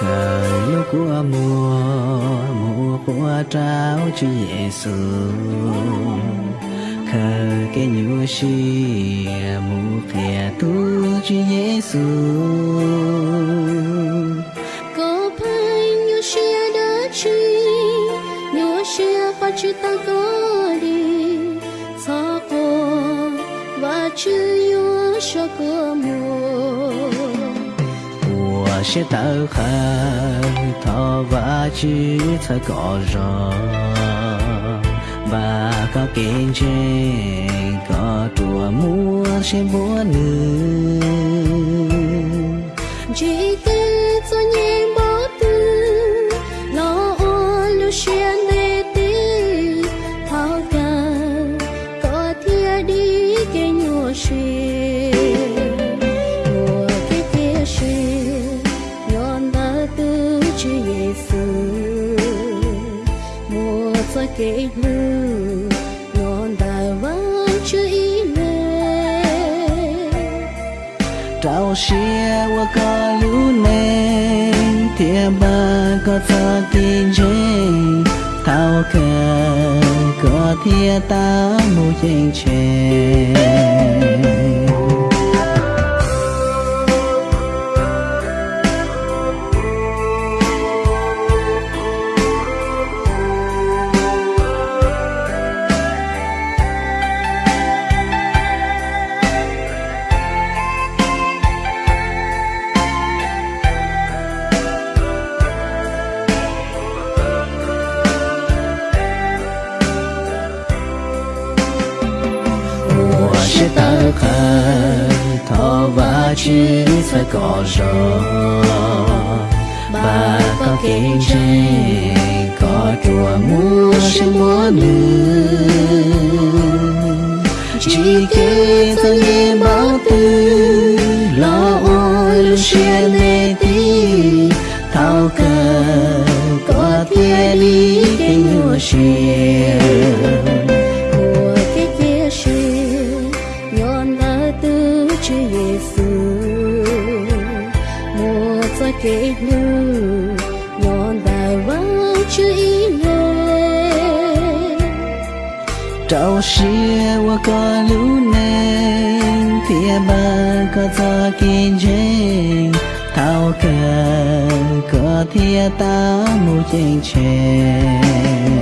khởi lúc của mùa mùa của trao chú Giêsu khờ cái nhua si mùa phía tu chú Giêsu có phải nhua si đã chi nhua si và chú ta có đi. Sao cô và chú yêu cho cô mùa của sẽ tao khờ thọ và chữ có rõ và có kiến trên có chùa mua sẽ búa nữ kể cho cái lư nhon ta vẫn chưa ý lên trao xia qua có lũ nên thiên ba có thơ kinh trên thao cờ có thiên ta mù danh trên thọ và chữ sẽ có rõ bà có kinh trên có chùa mua sẽ mua nữ chỉ kể cho nghe báo tư lo ôi lu xuyên nê tí thao cờ có thiên đi cái nhua xuyên mùa kể lưu nhon đài vắng chữ ý lên trao xia qua có lũ nên thia ba có cho kinh trên thao cờ có thia ta mu chênh chênh